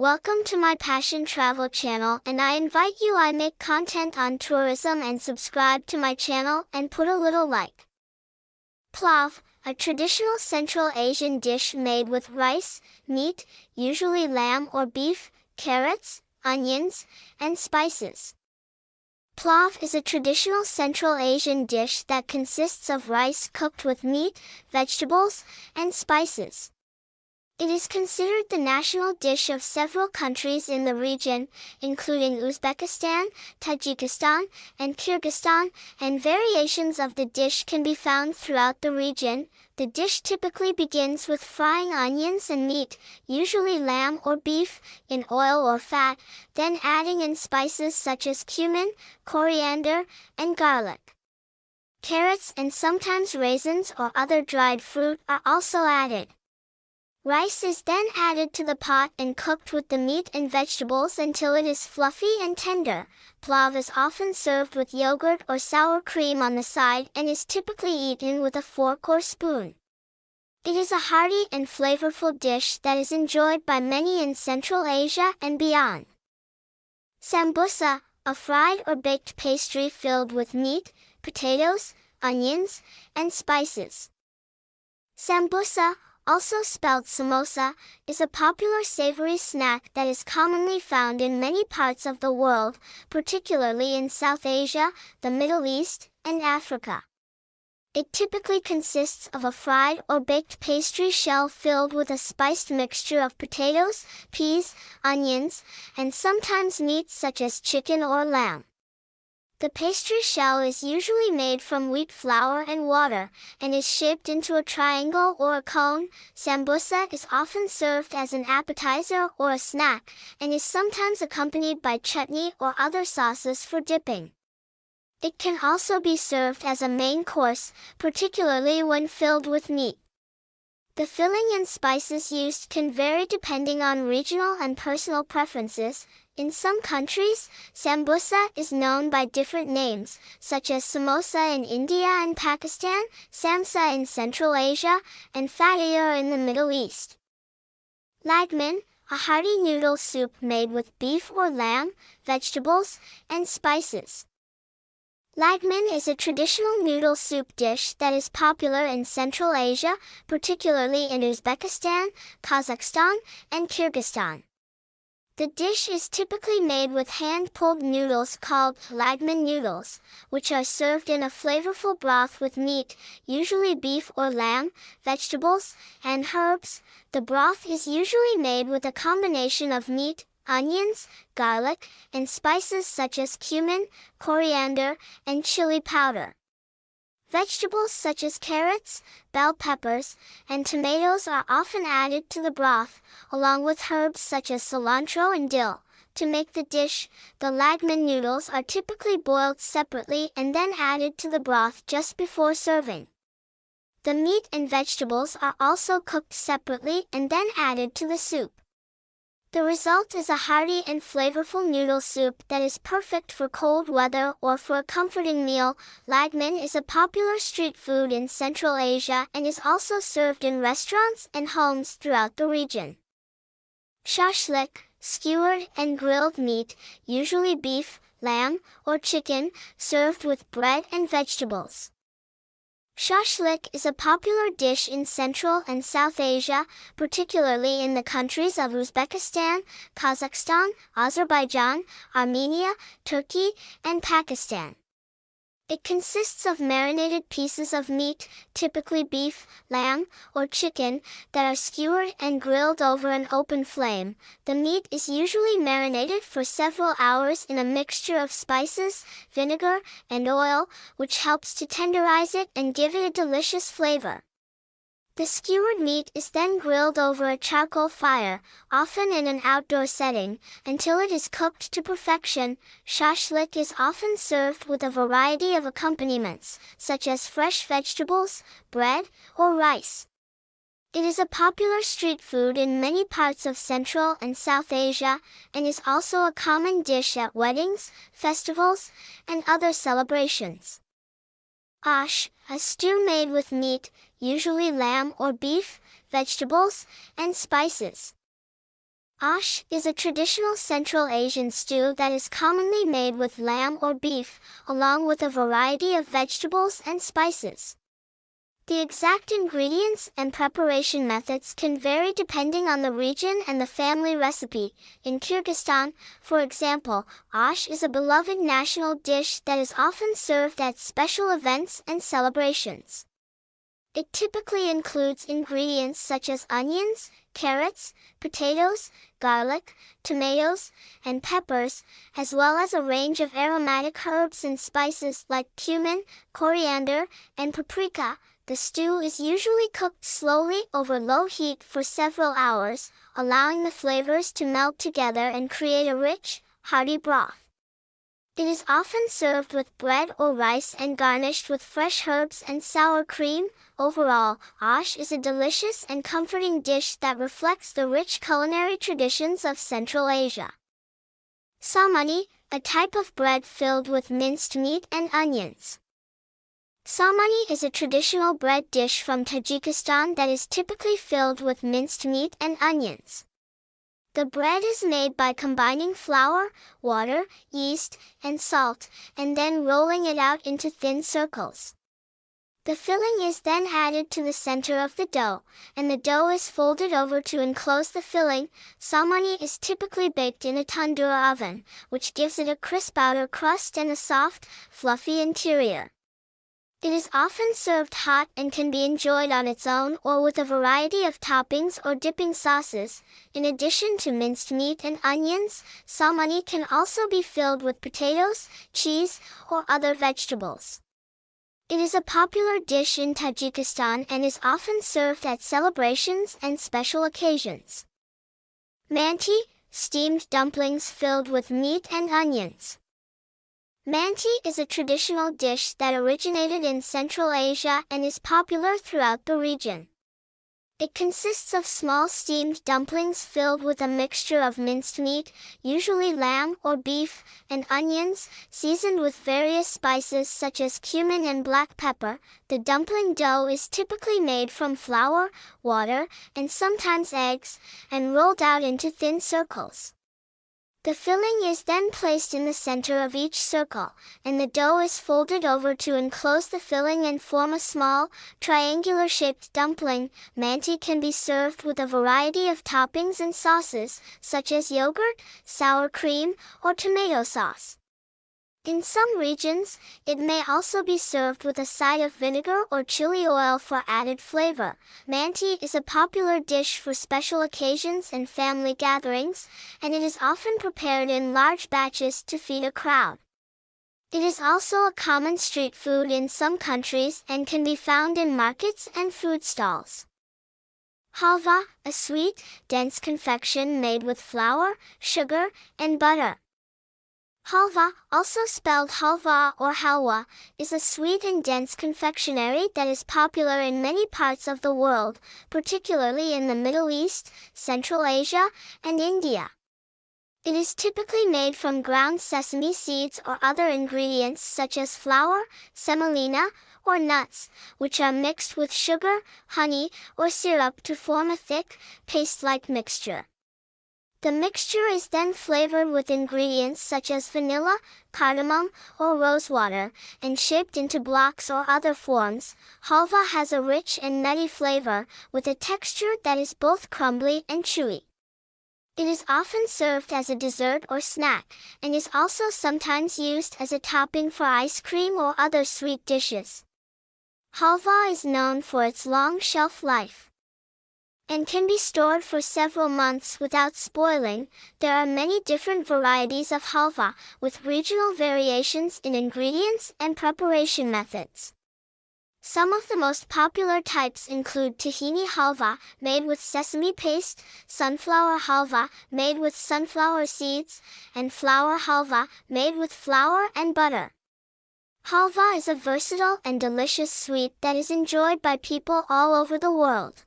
Welcome to my Passion Travel channel and I invite you I make content on tourism and subscribe to my channel and put a little like. Pulav, a traditional Central Asian dish made with rice, meat, usually lamb or beef, carrots, onions, and spices. Pulav is a traditional Central Asian dish that consists of rice cooked with meat, vegetables, and spices. It is considered the national dish of several countries in the region, including Uzbekistan, Tajikistan, and Kyrgyzstan, and variations of the dish can be found throughout the region. The dish typically begins with frying onions and meat, usually lamb or beef, in oil or fat, then adding in spices such as cumin, coriander, and garlic. Carrots and sometimes raisins or other dried fruit are also added. Rice is then added to the pot and cooked with the meat and vegetables until it is fluffy and tender. Pulav is often served with yogurt or sour cream on the side and is typically eaten with a fork or spoon. It is a hearty and flavorful dish that is enjoyed by many in Central Asia and beyond. Sambusa, a fried or baked pastry filled with meat, potatoes, onions, and spices. Sambusa, also spelled samosa, is a popular savory snack that is commonly found in many parts of the world, particularly in South Asia, the Middle East, and Africa. It typically consists of a fried or baked pastry shell filled with a spiced mixture of potatoes, peas, onions, and sometimes meat such as chicken or lamb. The pastry shell is usually made from wheat flour and water, and is shaped into a triangle or a cone. Sambusa is often served as an appetizer or a snack, and is sometimes accompanied by chutney or other sauces for dipping. It can also be served as a main course, particularly when filled with meat. The filling and spices used can vary depending on regional and personal preferences. In some countries, sambusa is known by different names, such as samosa in India and Pakistan, samsa in Central Asia, and fatayer in the Middle East. Lagman, a hearty noodle soup made with beef or lamb, vegetables, and spices. Lagman is a traditional noodle soup dish that is popular in Central Asia, particularly in Uzbekistan, Kazakhstan, and Kyrgyzstan. The dish is typically made with hand-pulled noodles called lagman noodles, which are served in a flavorful broth with meat, usually beef or lamb, vegetables, and herbs. The broth is usually made with a combination of meat, onions, garlic, and spices such as cumin, coriander, and chili powder. Vegetables such as carrots, bell peppers, and tomatoes are often added to the broth, along with herbs such as cilantro and dill. To make the dish, the lagman noodles are typically boiled separately and then added to the broth just before serving. The meat and vegetables are also cooked separately and then added to the soup. The result is a hearty and flavorful noodle soup that is perfect for cold weather or for a comforting meal. Lagman is a popular street food in Central Asia and is also served in restaurants and homes throughout the region. Shashlik, skewered and grilled meat, usually beef, lamb, or chicken, served with bread and vegetables. Shashlik is a popular dish in Central and South Asia, particularly in the countries of Uzbekistan, Kazakhstan, Azerbaijan, Armenia, Turkey, and Pakistan. It consists of marinated pieces of meat, typically beef, lamb, or chicken, that are skewered and grilled over an open flame. The meat is usually marinated for several hours in a mixture of spices, vinegar, and oil, which helps to tenderize it and give it a delicious flavor. The skewered meat is then grilled over a charcoal fire, often in an outdoor setting, until it is cooked to perfection. Shashlik is often served with a variety of accompaniments, such as fresh vegetables, bread, or rice. It is a popular street food in many parts of Central and South Asia, and is also a common dish at weddings, festivals, and other celebrations. Ash, a stew made with meat, usually lamb or beef, vegetables, and spices. Ash is a traditional Central Asian stew that is commonly made with lamb or beef, along with a variety of vegetables and spices. The exact ingredients and preparation methods can vary depending on the region and the family recipe. In Kyrgyzstan, for example, ash is a beloved national dish that is often served at special events and celebrations. It typically includes ingredients such as onions, carrots, potatoes, garlic, tomatoes, and peppers, as well as a range of aromatic herbs and spices like cumin, coriander, and paprika. The stew is usually cooked slowly over low heat for several hours, allowing the flavors to melt together and create a rich, hearty broth. It is often served with bread or rice and garnished with fresh herbs and sour cream. Overall, ash is a delicious and comforting dish that reflects the rich culinary traditions of Central Asia. Samani, a type of bread filled with minced meat and onions. Samani is a traditional bread dish from Tajikistan that is typically filled with minced meat and onions. The bread is made by combining flour, water, yeast, and salt, and then rolling it out into thin circles. The filling is then added to the center of the dough, and the dough is folded over to enclose the filling. Salmani is typically baked in a tandoor oven, which gives it a crisp outer crust and a soft, fluffy interior. It is often served hot and can be enjoyed on its own or with a variety of toppings or dipping sauces. In addition to minced meat and onions, salmani can also be filled with potatoes, cheese, or other vegetables. It is a popular dish in Tajikistan and is often served at celebrations and special occasions. Manti, steamed dumplings filled with meat and onions. Manti is a traditional dish that originated in Central Asia and is popular throughout the region. It consists of small steamed dumplings filled with a mixture of minced meat, usually lamb or beef, and onions, seasoned with various spices such as cumin and black pepper. The dumpling dough is typically made from flour, water, and sometimes eggs, and rolled out into thin circles. The filling is then placed in the center of each circle, and the dough is folded over to enclose the filling and form a small, triangular-shaped dumpling. Manti can be served with a variety of toppings and sauces, such as yogurt, sour cream, or tomato sauce. In some regions, it may also be served with a side of vinegar or chili oil for added flavor. Manti is a popular dish for special occasions and family gatherings, and it is often prepared in large batches to feed a crowd. It is also a common street food in some countries and can be found in markets and food stalls. Halva, a sweet, dense confection made with flour, sugar, and butter. Halva, also spelled halva or halwa, is a sweet and dense confectionery that is popular in many parts of the world, particularly in the Middle East, Central Asia, and India. It is typically made from ground sesame seeds or other ingredients such as flour, semolina, or nuts, which are mixed with sugar, honey, or syrup to form a thick, paste-like mixture. The mixture is then flavored with ingredients such as vanilla, cardamom, or rosewater, and shaped into blocks or other forms. Halva has a rich and nutty flavor, with a texture that is both crumbly and chewy. It is often served as a dessert or snack, and is also sometimes used as a topping for ice cream or other sweet dishes. Halva is known for its long shelf life and can be stored for several months without spoiling. There are many different varieties of halva, with regional variations in ingredients and preparation methods. Some of the most popular types include tahini halva, made with sesame paste, sunflower halva, made with sunflower seeds, and flour halva, made with flour and butter. Halva is a versatile and delicious sweet that is enjoyed by people all over the world.